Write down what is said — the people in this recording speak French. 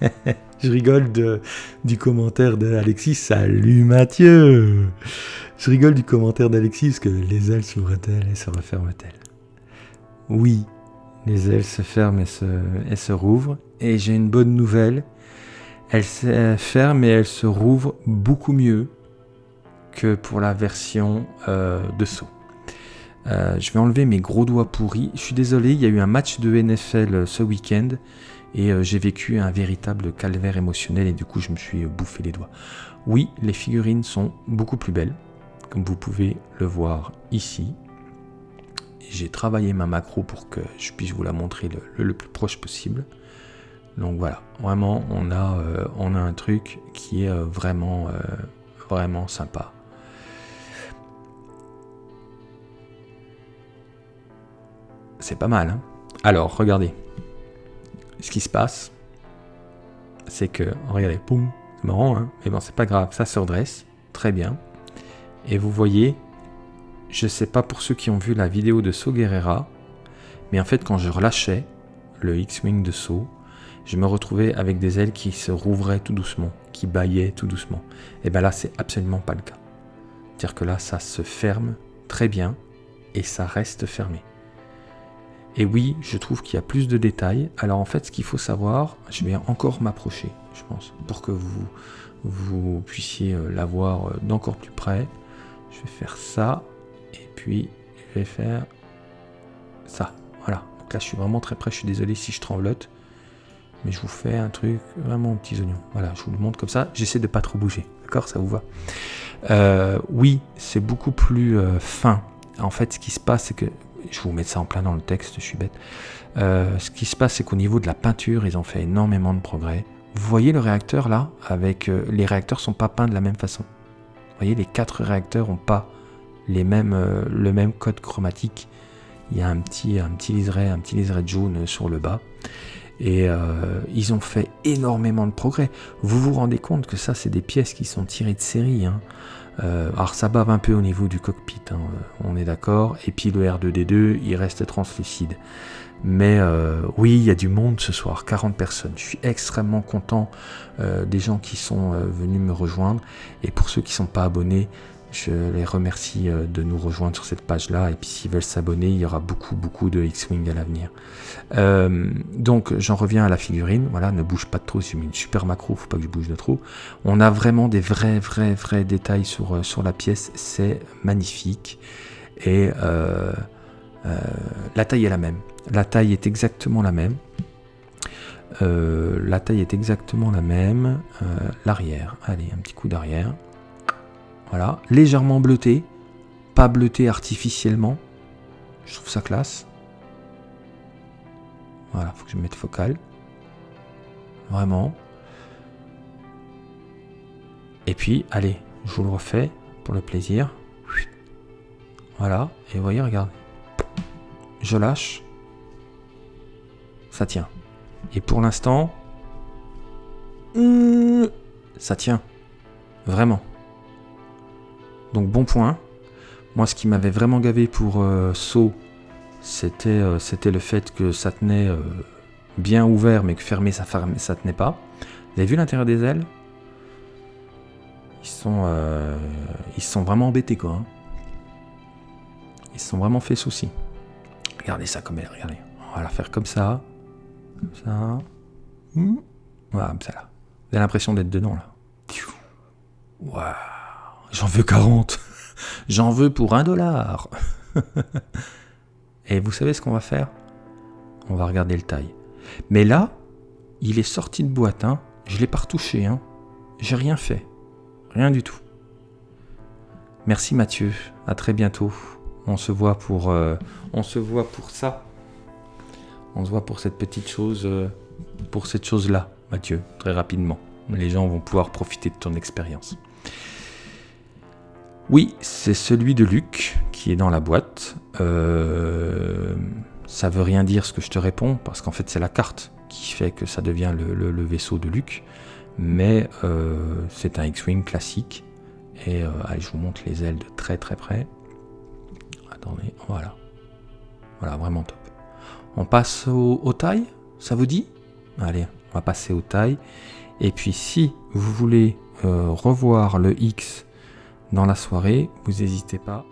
Je rigole du commentaire d'Alexis. Salut Mathieu Je rigole du commentaire d'Alexis que les ailes s'ouvrent-elles et se referment-elles? Oui, les ailes se ferment et se, et rouvrent. Et j'ai une bonne nouvelle. Elles se ferment et elles se rouvrent beaucoup mieux que pour la version euh, de saut. Euh, je vais enlever mes gros doigts pourris. Je suis désolé, il y a eu un match de NFL euh, ce week-end et euh, j'ai vécu un véritable calvaire émotionnel et du coup je me suis bouffé les doigts. Oui, les figurines sont beaucoup plus belles, comme vous pouvez le voir ici. J'ai travaillé ma macro pour que je puisse vous la montrer le, plus proche possible. Donc voilà, vraiment on a, on a un truc qui est vraiment, vraiment sympa. C'est pas mal. Hein? Alors, regardez. Ce qui se passe, c'est que, regardez, poum, c'est marrant, hein mais bon, c'est pas grave, ça se redresse, très bien. Et vous voyez, je sais pas pour ceux qui ont vu la vidéo de So Guerrera, mais en fait, quand je relâchais le X-Wing de So, je me retrouvais avec des ailes qui se rouvraient tout doucement, qui bâillaient tout doucement. Et bien là, c'est absolument pas le cas. C'est-à-dire que là, ça se ferme très bien et ça reste fermé. Et oui, je trouve qu'il y a plus de détails. Alors en fait, ce qu'il faut savoir, je vais encore m'approcher, je pense, pour que vous, vous puissiez euh, la voir euh, d'encore plus près. Je vais faire ça, et puis je vais faire ça. Voilà. Donc là, je suis vraiment très près. Je suis désolé si je tremblote, mais je vous fais un truc vraiment aux petits oignons. Voilà, je vous le montre comme ça. J'essaie de pas trop bouger. D'accord? Ça vous va? Euh, Oui, c'est beaucoup plus fin. En fait, ce qui se passe, c'est que je vous mettre ça en plein dans le texte, je suis bête. Euh, ce qui se passe, c'est qu'au niveau de la peinture, ils ont fait énormément de progrès. Vous voyez le réacteur là avec euh, Les réacteurs sont pas peints de la même façon. Vous voyez, les quatre réacteurs ont pas euh, le même code chromatique. Il y a un petit, un petit liseré, un petit liseré jaune sur le bas. Et ils ont fait énormément de progrès. Vous vous rendez compte que ça, c'est des pièces qui sont tirées de série. Hein. Euh, alors ça bave un peu au niveau du cockpit, hein, euh, on est d'accord. Et puis le R2D2, il reste translucide. Mais euh, oui, il y a du monde ce soir, 40 personnes. Je suis extrêmement content des gens qui sont venus me rejoindre. Et pour ceux qui ne sont pas abonnés, je les remercie euh, de nous rejoindre sur cette page-là. Et puis s'ils veulent s'abonner, il y aura beaucoup, beaucoup de X-Wing à l'avenir. Euh, donc j'en reviens à la figurine. Voilà, ne bouge pas de trop. C'est une super macro, faut pas que je bouge de trop. On a vraiment des vrais, vrais, vrais détails sur, euh, sur la pièce. C'est magnifique. Et la taille est la même. La taille est exactement la même. la taille est exactement la même. L'arrière, allez, un petit coup d'arrière. Voilà, légèrement bleuté, pas bleuté artificiellement. Je trouve ça classe. Voilà, faut que je mette focal. Vraiment. Et puis, allez, je vous le refais pour le plaisir. Voilà, et vous voyez, regardez. Je lâche. Ça tient. Et pour l'instant, ça tient. Vraiment. Donc bon point. Moi, ce qui m'avait vraiment gavé pour euh, Saut, euh, c'était le fait que ça tenait euh, bien ouvert, mais que fermé, ça, fermé, ça tenait pas. Vous avez vu l'intérieur des ailes? Ils sont, ils sont vraiment embêtés, quoi. Hein. Ils se sont vraiment fait souci. Regardez ça comme elle, regardez. On va la faire comme ça. Comme ça. Voilà, comme ça là. Vous avez l'impression d'être dedans, là. Waouh J'en veux 40. J'en veux pour un dollar. Et vous savez ce qu'on va faire? On va regarder le taille. Mais là, il est sorti de boîte. Hein. Je l'ai pas retouché. Hein. J'ai rien fait. Rien du tout. Merci Mathieu. À très bientôt. On se voit pour, euh, on se voit pour ça. On se voit pour cette petite chose, euh, pour cette chose-là, Mathieu, très rapidement. Les gens vont pouvoir profiter de ton expérience. Oui, c'est celui de Luc qui est dans la boîte. Euh, ça veut rien dire ce que je te réponds, parce qu'en fait c'est la carte qui fait que ça devient le, vaisseau de Luc. Mais euh, c'est un X-Wing classique. Et euh, allez, je vous montre les ailes de très très près. Attendez, voilà. Voilà, vraiment top. On passe au, taille, ça vous dit? Allez, va passer aux tailles. Et puis si vous voulez revoir le X dans la soirée, vous n'hésitez pas